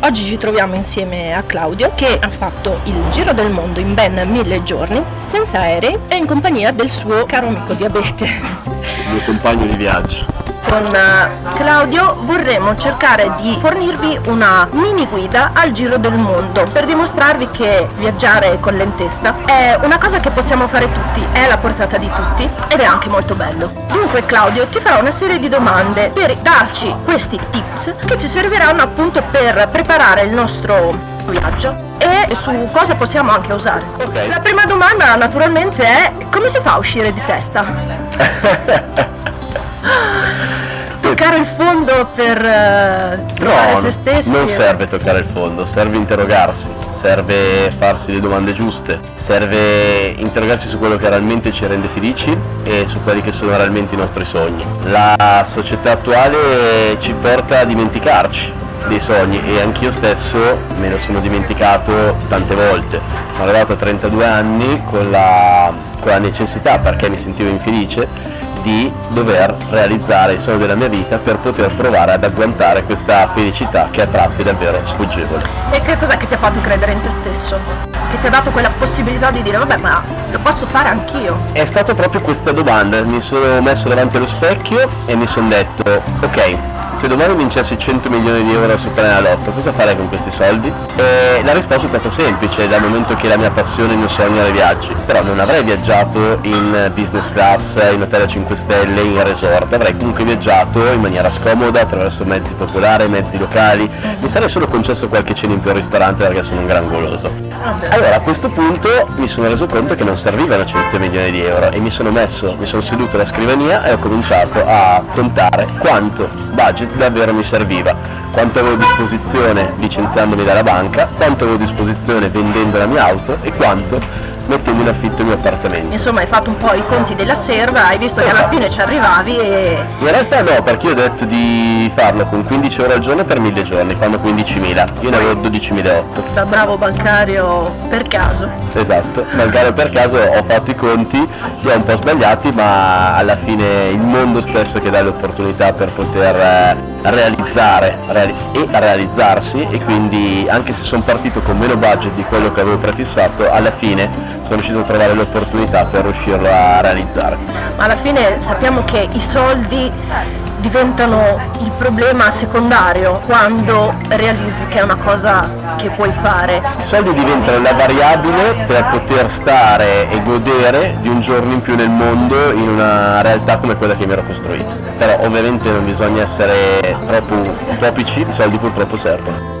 Oggi ci troviamo insieme a Claudio che ha fatto il giro del mondo in ben mille giorni, senza aerei e in compagnia del suo caro amico diabete. Il mio compagno di viaggio con eh, Claudio vorremmo cercare di fornirvi una mini guida al giro del mondo per dimostrarvi che viaggiare con lentezza è una cosa che possiamo fare tutti, è alla portata di tutti ed è anche molto bello. Dunque Claudio ti farò una serie di domande per darci questi tips che ci serviranno appunto per preparare il nostro viaggio e su cosa possiamo anche usare. Okay. La prima domanda naturalmente è come si fa a uscire di testa? toccare il fondo per uh, trovare no, se stessi? non serve toccare il fondo, serve interrogarsi, serve farsi le domande giuste, serve interrogarsi su quello che realmente ci rende felici e su quelli che sono realmente i nostri sogni. La società attuale ci porta a dimenticarci dei sogni e anch'io stesso me lo sono dimenticato tante volte. Sono arrivato a 32 anni con la, con la necessità, perché mi sentivo infelice, di dover realizzare il sogno della mia vita per poter provare ad agguantare questa felicità che a tratti è davvero sfuggevole. E che cos'è che ti ha fatto credere in te stesso? Che ti ha dato quella possibilità di dire vabbè ma lo posso fare anch'io? È stata proprio questa domanda, mi sono messo davanti allo specchio e mi sono detto ok, se domani vincessi 100 milioni di euro su Super Lotto, cosa farei con questi soldi? E la risposta è stata semplice, dal momento che la mia passione, il mio sogno era i viaggi. Però non avrei viaggiato in business class, in hotel a 5 stelle, in resort, avrei comunque viaggiato in maniera scomoda, attraverso mezzi popolari, mezzi locali. Mi sarei solo concesso qualche cena in più al ristorante perché sono un gran goloso. Allora a questo punto mi sono reso conto che non servivano 100 milioni di euro e mi sono messo, mi sono seduto alla scrivania e ho cominciato a contare quanto budget davvero mi serviva, quanto avevo a disposizione licenziandomi dalla banca, quanto avevo a disposizione vendendo la mia auto e quanto mettendo in affitto il mio appartamento. Insomma hai fatto un po' i conti della serva, hai visto esatto. che alla esatto. fine ci arrivavi e... In realtà no, perché io ho detto di farlo con 15 ore al giorno per 1000 giorni, fanno 15.000, io ne avevo 12.008. Da bravo bancario per caso. Esatto, bancario per caso ho fatto i conti, li ho un po' sbagliati, ma alla fine il mondo stesso che dà le opportunità per poter eh, realizzare reali e realizzarsi e quindi anche se sono partito con meno budget di quello che avevo prefissato, alla fine sono riuscito a trovare l'opportunità per riuscirlo a realizzare. Ma alla fine sappiamo che i soldi diventano il problema secondario quando realizzi che è una cosa che puoi fare. I soldi diventano la variabile per poter stare e godere di un giorno in più nel mondo in una realtà come quella che mi ero costruito. Però ovviamente non bisogna essere troppo utopici, i soldi purtroppo servono.